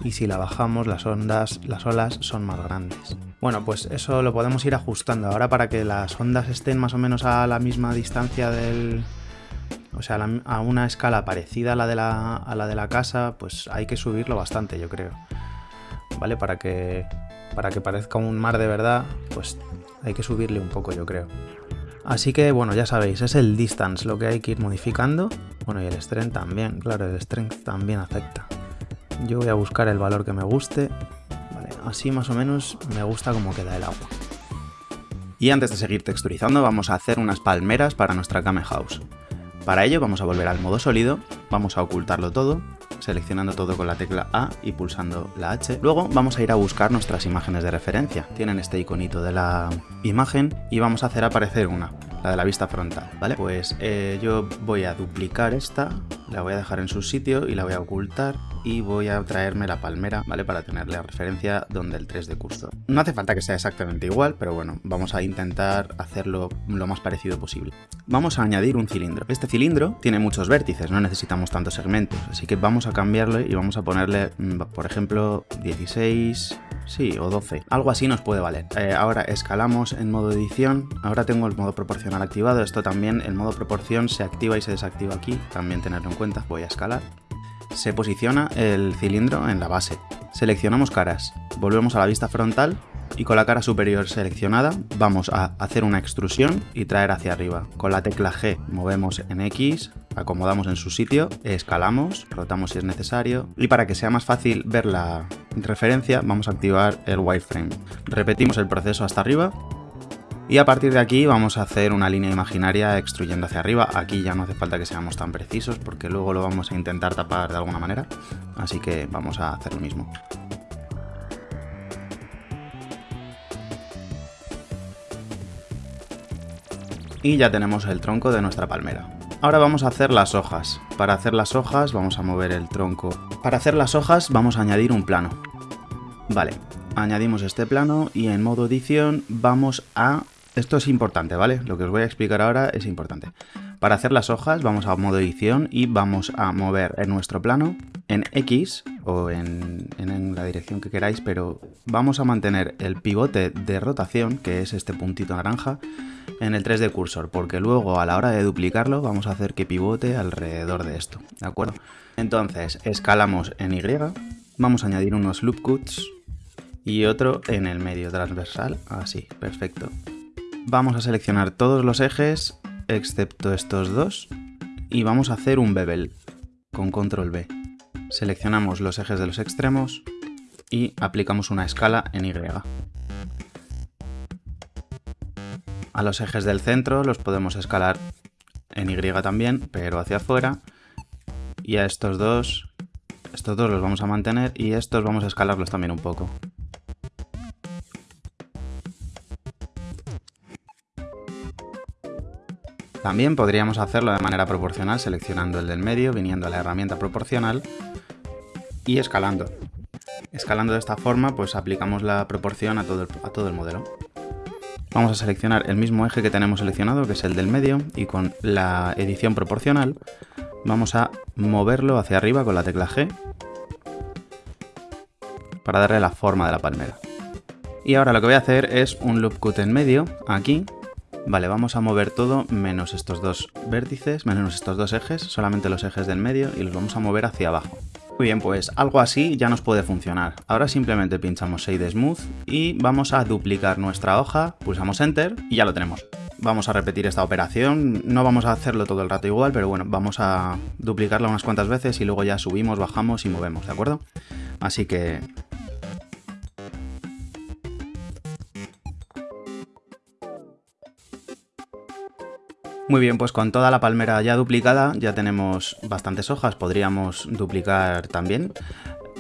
Speaker 1: y si la bajamos las ondas, las olas son más grandes. Bueno, pues eso lo podemos ir ajustando. Ahora para que las ondas estén más o menos a la misma distancia del... O sea, a una escala parecida a la, de la, a la de la casa, pues hay que subirlo bastante, yo creo. ¿Vale? Para que, para que parezca un mar de verdad, pues hay que subirle un poco, yo creo. Así que, bueno, ya sabéis, es el distance lo que hay que ir modificando. Bueno, y el strength también, claro, el strength también afecta. Yo voy a buscar el valor que me guste. Vale, así más o menos me gusta cómo queda el agua. Y antes de seguir texturizando vamos a hacer unas palmeras para nuestra Kame House. Para ello vamos a volver al modo sólido, vamos a ocultarlo todo, seleccionando todo con la tecla A y pulsando la H. Luego vamos a ir a buscar nuestras imágenes de referencia. Tienen este iconito de la imagen y vamos a hacer aparecer una, la de la vista frontal, ¿vale? Pues eh, yo voy a duplicar esta, la voy a dejar en su sitio y la voy a ocultar y voy a traerme la palmera, ¿vale? Para tener la referencia donde el 3 de curso. No hace falta que sea exactamente igual, pero bueno, vamos a intentar hacerlo lo más parecido posible. Vamos a añadir un cilindro. Este cilindro tiene muchos vértices, no necesitamos tantos segmentos, así que vamos a cambiarlo y vamos a ponerle, mm, por ejemplo, 16, sí, o 12. Algo así nos puede valer. Eh, ahora escalamos en modo edición, ahora tengo el modo proporcional activado, esto también, el modo proporción se activa y se desactiva aquí, también tenerlo en cuenta, voy a escalar se posiciona el cilindro en la base. Seleccionamos caras, volvemos a la vista frontal y con la cara superior seleccionada vamos a hacer una extrusión y traer hacia arriba. Con la tecla G movemos en X, acomodamos en su sitio, escalamos, rotamos si es necesario y para que sea más fácil ver la referencia vamos a activar el wireframe. Repetimos el proceso hasta arriba y a partir de aquí vamos a hacer una línea imaginaria extruyendo hacia arriba. Aquí ya no hace falta que seamos tan precisos porque luego lo vamos a intentar tapar de alguna manera. Así que vamos a hacer lo mismo. Y ya tenemos el tronco de nuestra palmera. Ahora vamos a hacer las hojas. Para hacer las hojas vamos a mover el tronco. Para hacer las hojas vamos a añadir un plano. Vale, añadimos este plano y en modo edición vamos a esto es importante, ¿vale? Lo que os voy a explicar ahora es importante. Para hacer las hojas vamos a modo edición y vamos a mover en nuestro plano en X o en, la dirección que queráis, pero vamos a mantener el pivote de rotación, que es este puntito naranja, en el 3D cursor, porque luego a la hora de duplicarlo vamos a hacer que pivote alrededor de esto, ¿de acuerdo? Entonces, escalamos en Y, vamos a añadir unos loop cuts y otro en el medio transversal, así, perfecto. Vamos a seleccionar todos los ejes, excepto estos dos, y vamos a hacer un bevel con control B. Seleccionamos los ejes de los extremos y aplicamos una escala en Y. A los ejes del centro los podemos escalar en Y también, pero hacia afuera. Y a estos dos, estos dos los vamos a mantener y estos vamos a escalarlos también un poco. También podríamos hacerlo de manera proporcional seleccionando el del medio, viniendo a la herramienta proporcional y escalando. Escalando de esta forma pues aplicamos la proporción a todo el, modelo. Vamos a seleccionar el mismo eje que tenemos seleccionado, que es el del medio, y con la edición proporcional vamos a moverlo hacia arriba con la tecla G para darle la forma de la palmera. Y ahora lo que voy a hacer es un loop cut en medio, aquí. Vale, vamos a mover todo menos estos dos vértices, menos estos dos ejes, solamente los ejes del medio, y los vamos a mover hacia abajo. Muy bien, pues algo así ya nos puede funcionar. Ahora simplemente pinchamos Shade Smooth y vamos a duplicar nuestra hoja, pulsamos Enter y ya lo tenemos. Vamos a repetir esta operación, no vamos a hacerlo todo el rato igual, pero bueno, vamos a duplicarla unas cuantas veces y luego ya subimos, bajamos y movemos, ¿de acuerdo? Así que Muy bien, pues con toda la palmera ya duplicada ya tenemos bastantes hojas, podríamos duplicar también.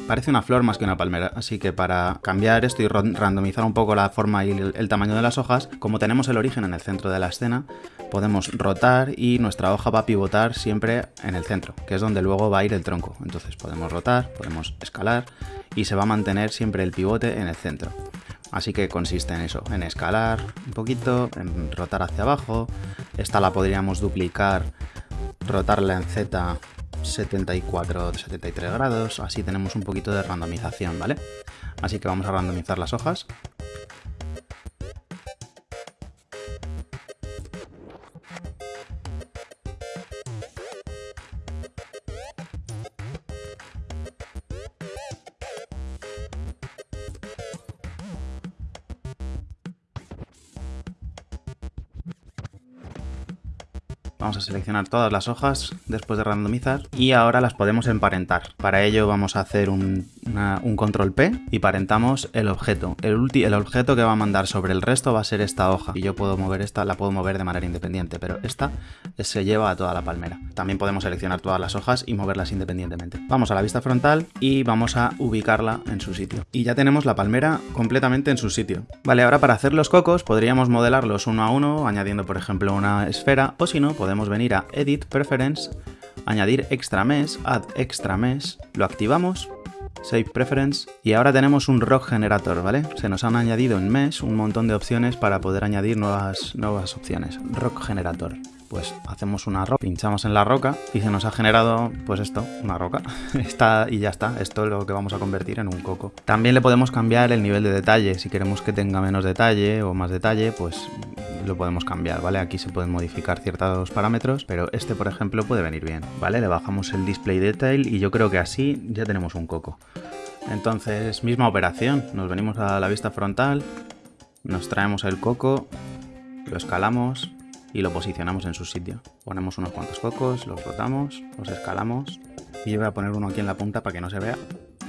Speaker 1: Parece una flor más que una palmera, así que para cambiar esto y randomizar un poco la forma y el, tamaño de las hojas, como tenemos el origen en el centro de la escena, podemos rotar y nuestra hoja va a pivotar siempre en el centro, que es donde luego va a ir el tronco. Entonces podemos rotar, podemos escalar y se va a mantener siempre el pivote en el centro. Así que consiste en eso, en escalar un poquito, en rotar hacia abajo. Esta la podríamos duplicar, rotarla en Z 74, 73 grados, así tenemos un poquito de randomización, ¿vale? Así que vamos a randomizar las hojas. Vamos a seleccionar todas las hojas después de randomizar y ahora las podemos emparentar. Para ello vamos a hacer un, control P y parentamos el objeto. El, el objeto que va a mandar sobre el resto va a ser esta hoja y yo puedo mover esta, la puedo mover de manera independiente, pero esta se lleva a toda la palmera. También podemos seleccionar todas las hojas y moverlas independientemente. Vamos a la vista frontal y vamos a ubicarla en su sitio. Y ya tenemos la palmera completamente en su sitio. Vale, ahora para hacer los cocos podríamos modelarlos uno a uno, añadiendo por ejemplo una esfera, o si no, podemos venir a Edit, Preference, añadir Extra Mesh, Add Extra Mesh, lo activamos, Save Preference, y ahora tenemos un Rock Generator, ¿vale? Se nos han añadido en Mesh un montón de opciones para poder añadir nuevas, nuevas opciones. Rock Generator pues hacemos una roca, pinchamos en la roca y se nos ha generado, pues esto, una roca. está y ya está, esto es lo que vamos a convertir en un coco. También le podemos cambiar el nivel de detalle, si queremos que tenga menos detalle o más detalle, pues lo podemos cambiar, ¿vale? Aquí se pueden modificar ciertos parámetros, pero este, por ejemplo, puede venir bien, ¿vale? Le bajamos el display detail y yo creo que así ya tenemos un coco. Entonces, misma operación, nos venimos a la vista frontal, nos traemos el coco, lo escalamos, y lo posicionamos en su sitio. Ponemos unos cuantos cocos, los rotamos, los escalamos y yo voy a poner uno aquí en la punta para que no se vea.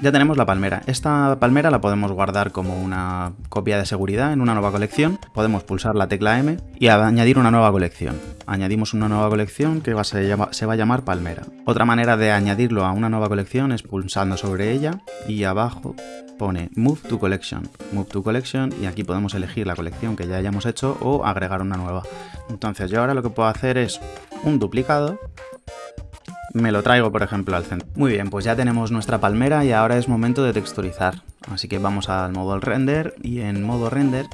Speaker 1: Ya tenemos la palmera. Esta palmera la podemos guardar como una copia de seguridad en una nueva colección. Podemos pulsar la tecla M y añadir una nueva colección. Añadimos una nueva colección que va, se, se va a llamar palmera. Otra manera de añadirlo a una nueva colección es pulsando sobre ella y abajo pone Move to Collection, Move to Collection y aquí podemos elegir la colección que ya hayamos hecho o agregar una nueva. Entonces yo ahora lo que puedo hacer es un duplicado me lo traigo, por ejemplo, al centro. Muy bien, pues ya tenemos nuestra palmera y ahora es momento de texturizar. Así que vamos al modo render y en modo render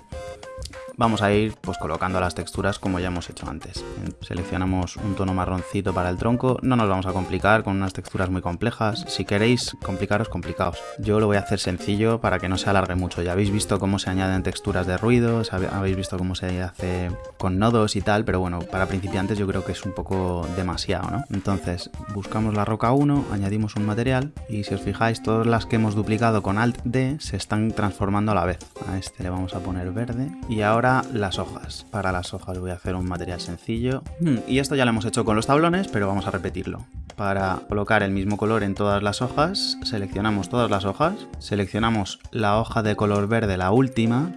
Speaker 1: vamos a ir pues colocando las texturas como ya hemos hecho antes. Seleccionamos un tono marroncito para el tronco, no nos vamos a complicar con unas texturas muy complejas, si queréis complicaros, complicaos. Yo lo voy a hacer sencillo para que no se alargue mucho, ya habéis visto cómo se añaden texturas de ruidos, habéis visto cómo se hace con nodos y tal, pero bueno, para principiantes yo creo que es un poco demasiado, ¿no? Entonces buscamos la roca 1, añadimos un material y si os fijáis todas las que hemos duplicado con Alt D se están transformando a la vez. A este le vamos a poner verde y ahora las hojas. Para las hojas voy a hacer un material sencillo. Hmm, y esto ya lo hemos hecho con los tablones, pero vamos a repetirlo. Para colocar el mismo color en todas las hojas, seleccionamos todas las hojas, seleccionamos la hoja de color verde, la última,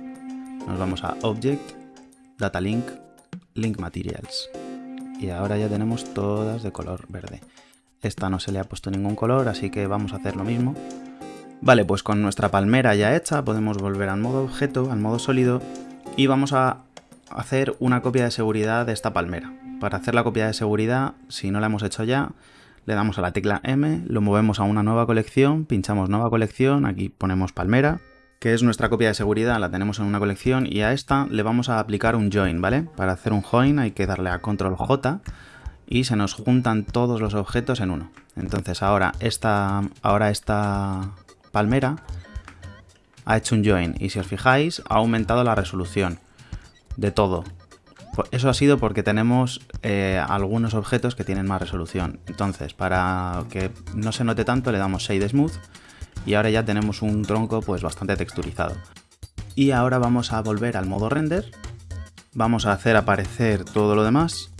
Speaker 1: nos vamos a Object, Data Link, Link Materials. Y ahora ya tenemos todas de color verde. Esta no se le ha puesto ningún color, así que vamos a hacer lo mismo. Vale, pues con nuestra palmera ya hecha podemos volver al modo objeto, al modo sólido y vamos a hacer una copia de seguridad de esta palmera. Para hacer la copia de seguridad, si no la hemos hecho ya, le damos a la tecla M, lo movemos a una nueva colección, pinchamos nueva colección, aquí ponemos palmera, que es nuestra copia de seguridad, la tenemos en una colección y a esta le vamos a aplicar un join, ¿vale? Para hacer un join hay que darle a control J y se nos juntan todos los objetos en uno. Entonces ahora esta, ahora esta palmera ha hecho un join y si os fijáis ha aumentado la resolución de todo. Eso ha sido porque tenemos eh, algunos objetos que tienen más resolución. Entonces, para que no se note tanto, le damos Shade Smooth y ahora ya tenemos un tronco pues bastante texturizado. Y ahora vamos a volver al modo render. Vamos a hacer aparecer todo lo demás.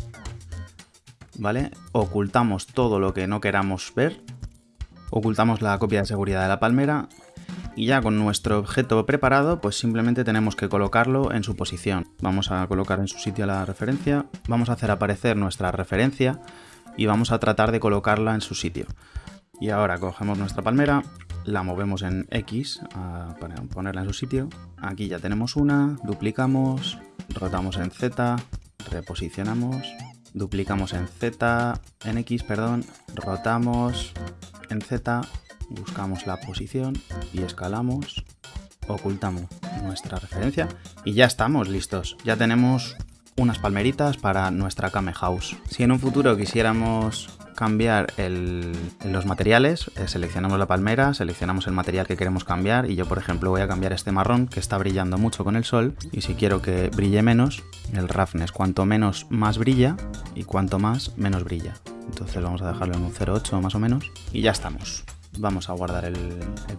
Speaker 1: ¿Vale? Ocultamos todo lo que no queramos ver. Ocultamos la copia de seguridad de la palmera y ya con nuestro objeto preparado pues simplemente tenemos que colocarlo en su posición. Vamos a colocar en su sitio la referencia, vamos a hacer aparecer nuestra referencia y vamos a tratar de colocarla en su sitio. Y ahora cogemos nuestra palmera, la movemos en X para ponerla en su sitio. Aquí ya tenemos una, duplicamos, rotamos en Z, reposicionamos, duplicamos en Z, en X, perdón, rotamos en Z, buscamos la posición y escalamos, ocultamos nuestra referencia y ya estamos listos. Ya tenemos unas palmeritas para nuestra Kame House. Si en un futuro quisiéramos cambiar los materiales, eh, seleccionamos la palmera, seleccionamos el material que queremos cambiar y yo por ejemplo voy a cambiar este marrón que está brillando mucho con el sol y si quiero que brille menos, el roughness cuanto menos más brilla y cuanto más menos brilla. Entonces vamos a dejarlo en un 0.8 más o menos y ya estamos. Vamos a guardar el,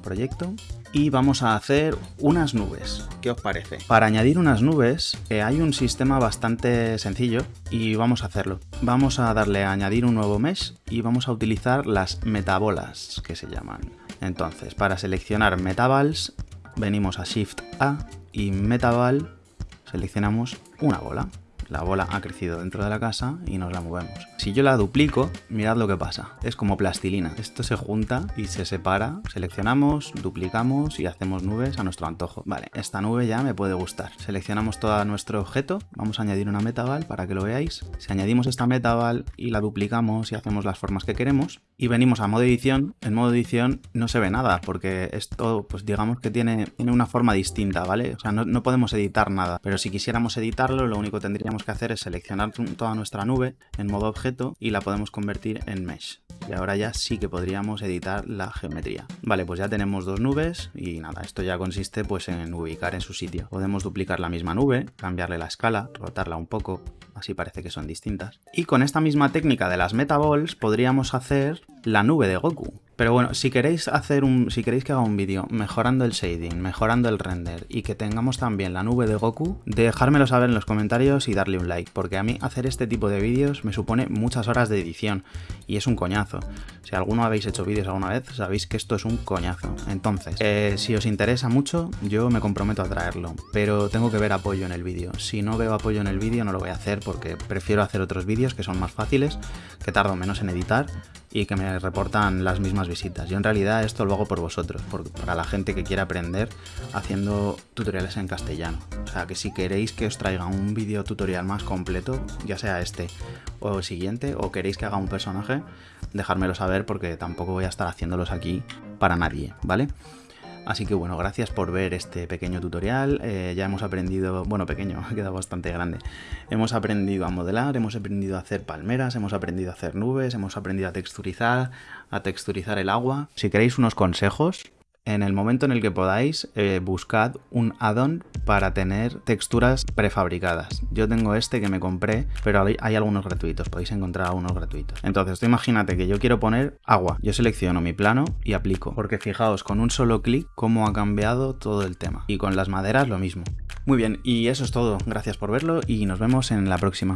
Speaker 1: proyecto y vamos a hacer unas nubes. ¿Qué os parece? Para añadir unas nubes eh, hay un sistema bastante sencillo y vamos a hacerlo. Vamos a darle a añadir un nuevo mesh y vamos a utilizar las metabolas que se llaman. Entonces, para seleccionar metabals, venimos a Shift A y metabal seleccionamos una bola la bola ha crecido dentro de la casa y nos la movemos. Si yo la duplico, mirad lo que pasa. Es como plastilina. Esto se junta y se separa. Seleccionamos, duplicamos y hacemos nubes a nuestro antojo. Vale, esta nube ya me puede gustar. Seleccionamos todo nuestro objeto. Vamos a añadir una metaval para que lo veáis. Si añadimos esta metaval y la duplicamos y hacemos las formas que queremos y venimos a modo edición, en modo edición no se ve nada porque esto, pues digamos que tiene, tiene una forma distinta, ¿vale? O sea, no, no podemos editar nada. Pero si quisiéramos editarlo, lo único que tendríamos que hacer es seleccionar toda nuestra nube en modo objeto y la podemos convertir en mesh. Y ahora ya sí que podríamos editar la geometría. Vale, pues ya tenemos dos nubes y nada, esto ya consiste pues en ubicar en su sitio. Podemos duplicar la misma nube, cambiarle la escala, rotarla un poco, así parece que son distintas. Y con esta misma técnica de las metaballs podríamos hacer la nube de Goku. Pero bueno, si queréis hacer un. si queréis que haga un vídeo mejorando el shading, mejorando el render y que tengamos también la nube de Goku, dejármelo saber en los comentarios y darle un like, porque a mí hacer este tipo de vídeos me supone muchas horas de edición y es un coñazo. Si alguno habéis hecho vídeos alguna vez, sabéis que esto es un coñazo. Entonces, eh, si os interesa mucho, yo me comprometo a traerlo, pero tengo que ver apoyo en el vídeo. Si no veo apoyo en el vídeo, no lo voy a hacer porque prefiero hacer otros vídeos que son más fáciles, que tardo menos en editar y que me reportan las mismas visitas. Yo en realidad esto lo hago por vosotros, para la gente que quiere aprender haciendo tutoriales en castellano. O sea que si queréis que os traiga un vídeo tutorial más completo, ya sea este o el siguiente, o queréis que haga un personaje, dejármelo saber porque tampoco voy a estar haciéndolos aquí para nadie, ¿vale? Así que bueno, gracias por ver este pequeño tutorial. Eh, ya hemos aprendido, bueno, pequeño, ha quedado bastante grande. Hemos aprendido a modelar, hemos aprendido a hacer palmeras, hemos aprendido a hacer nubes, hemos aprendido a texturizar, a texturizar el agua. Si queréis unos consejos, en el momento en el que podáis, eh, buscad un add-on para tener texturas prefabricadas. Yo tengo este que me compré, pero hay, algunos gratuitos, podéis encontrar algunos gratuitos. Entonces, imagínate que yo quiero poner agua. Yo selecciono mi plano y aplico, porque fijaos, con un solo clic, cómo ha cambiado todo el tema. Y con las maderas lo mismo. Muy bien, y eso es todo. Gracias por verlo y nos vemos en la próxima.